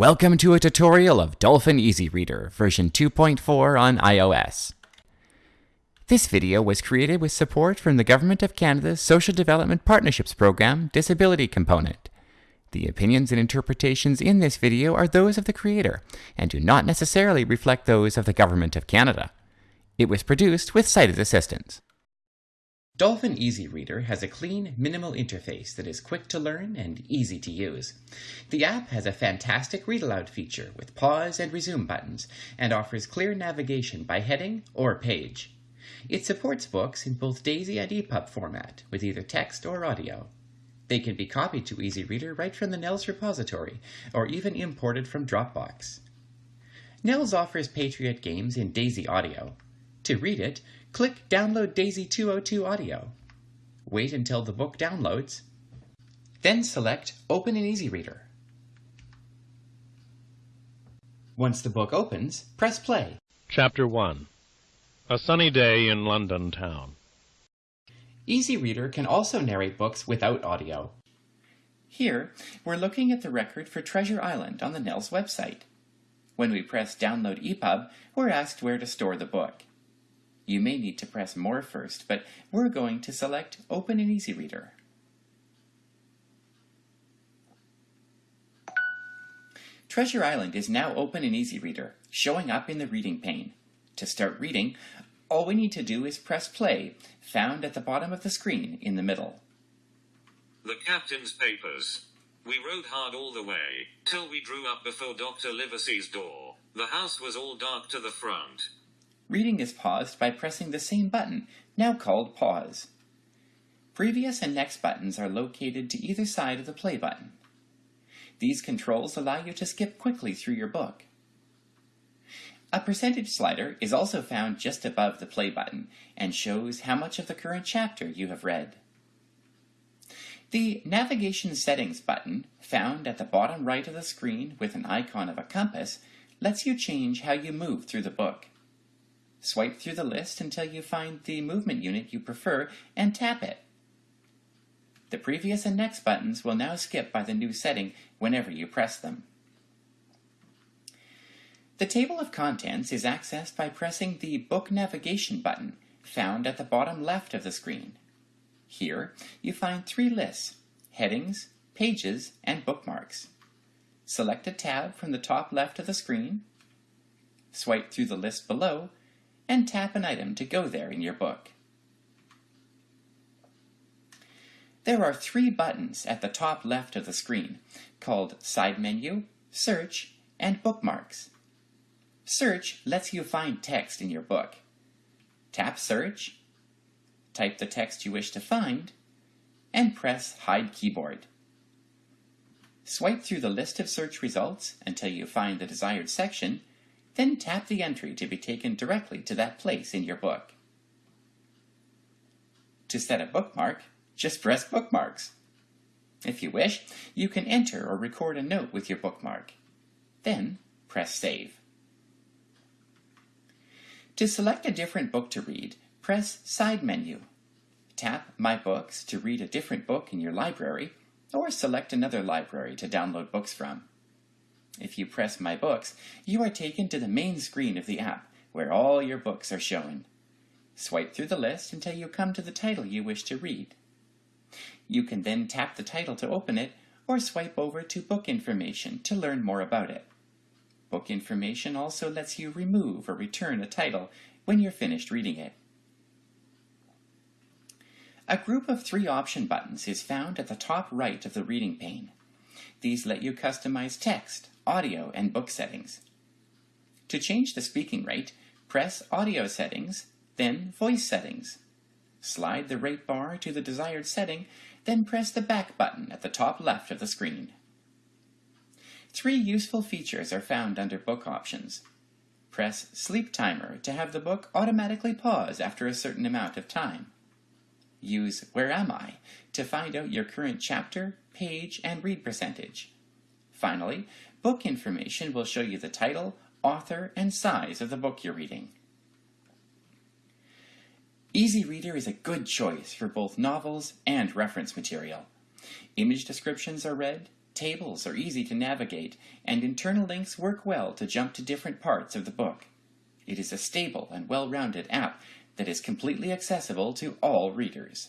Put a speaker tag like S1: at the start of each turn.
S1: Welcome to a tutorial of Dolphin Easy Reader version 2.4 on iOS. This video was created with support from the Government of Canada's Social Development Partnerships Program Disability Component. The opinions and interpretations in this video are those of the creator and do not necessarily reflect those of the Government of Canada. It was produced with sighted assistance. Dolphin Easy Reader has a clean, minimal interface that is quick to learn and easy to use. The app has a fantastic read aloud feature with pause and resume buttons and offers clear navigation by heading or page. It supports books in both DAISY and EPUB format with either text or audio. They can be copied to Easy Reader right from the NNELS repository or even imported from Dropbox. NNELS offers Patriot games in DAISY audio. To read it, click Download DAISY 202 Audio. Wait until the book downloads. Then select Open in Easy Reader. Once the book opens, press play.
S2: Chapter 1 A Sunny Day in London Town.
S1: Easy Reader can also narrate books without audio. Here, we're looking at the record for Treasure Island on the NNELS website. When we press Download EPUB, we're asked where to store the book. You may need to press More first, but we're going to select Open in Easy Reader. Treasure Island is now open in Easy Reader, showing up in the reading pane. To start reading, all we need to do is press play, found at the bottom of the screen in the middle.
S3: The captain's papers. We rode hard all the way, till we drew up before Dr. Livesey's door. The house was all dark to the front.
S1: Reading is paused by pressing the same button, now called Pause. Previous and Next buttons are located to either side of the play button. These controls allow you to skip quickly through your book. A percentage slider is also found just above the play button and shows how much of the current chapter you have read. The Navigation Settings button, found at the bottom right of the screen with an icon of a compass, lets you change how you move through the book. Swipe through the list until you find the movement unit you prefer and tap it. The previous and next buttons will now skip by the new setting whenever you press them. The table of contents is accessed by pressing the Book Navigation button found at the bottom left of the screen. Here, you find three lists, headings, pages, and bookmarks. Select a tab from the top left of the screen, swipe through the list below, and tap an item to go there in your book. There are three buttons at the top left of the screen called Side Menu, Search, and Bookmarks. Search lets you find text in your book. Tap Search, type the text you wish to find, and press Hide Keyboard. Swipe through the list of search results until you find the desired section, then tap the entry to be taken directly to that place in your book. To set a bookmark, just press Bookmarks. If you wish, you can enter or record a note with your bookmark. Then press Save. To select a different book to read, press Side Menu. Tap My Books to read a different book in your library, or select another library to download books from. If you press My Books, you are taken to the main screen of the app, where all your books are shown. Swipe through the list until you come to the title you wish to read. You can then tap the title to open it, or swipe over to Book Information to learn more about it. Book Information also lets you remove or return a title when you're finished reading it. A group of three option buttons is found at the top right of the reading pane. These let you customize text, audio, and book settings. To change the speaking rate, press Audio Settings, then Voice Settings. Slide the rate bar to the desired setting, then press the back button at the top left of the screen. Three useful features are found under Book Options. Press Sleep Timer to have the book automatically pause after a certain amount of time. Use Where Am I to find out your current chapter, page, and read percentage. Finally, Book Information will show you the title, author, and size of the book you're reading. Easy Reader is a good choice for both novels and reference material. Image descriptions are read, tables are easy to navigate, and internal links work well to jump to different parts of the book. It is a stable and well-rounded app that is completely accessible to all readers.